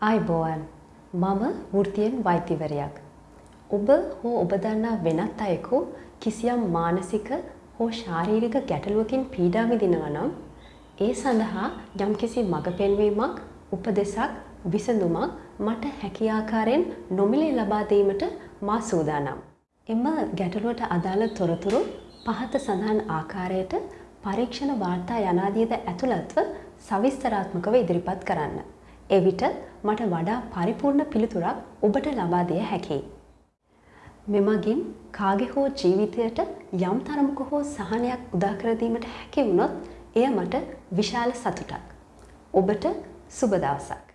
ආයිබෝවන් මම වෘතියෙන් වෛද්‍යවරයක්. ඔබ හෝ ඔබ දන්නා වෙනත් අයෙකු කිසියම් මානසික හෝ ශාරීරික ගැටලුවකින් පීඩා විඳිනවා නම් ඒ සඳහා යම්කිසි මඟ පෙන්වීමක් උපදෙසක් විසඳුමක් මට හැකි ආකාරයෙන් නොමිලේ ලබා දීමට මා සූදානම්. එම ගැටලුවට අදාළ තොරතුරු පහත සඳහන් ආකාරයට පරීක්ෂණ වාර්තා යනාදියද ඇතුළත්ව සවිස්තරාත්මකව ඉදිරිපත් කරන්න. එවිට මට වඩා පරිපූර්ණ පිළිතුරක් ඔබට ලබා දිය හැකියි. මෙමගින් කාගේ හෝ ජීවිතයට යම් තරමක හෝ සහනයක් උදා කර දීමට හැකි වුණොත් එය මට විශාල සතුටක්. ඔබට සුබ දවසක්.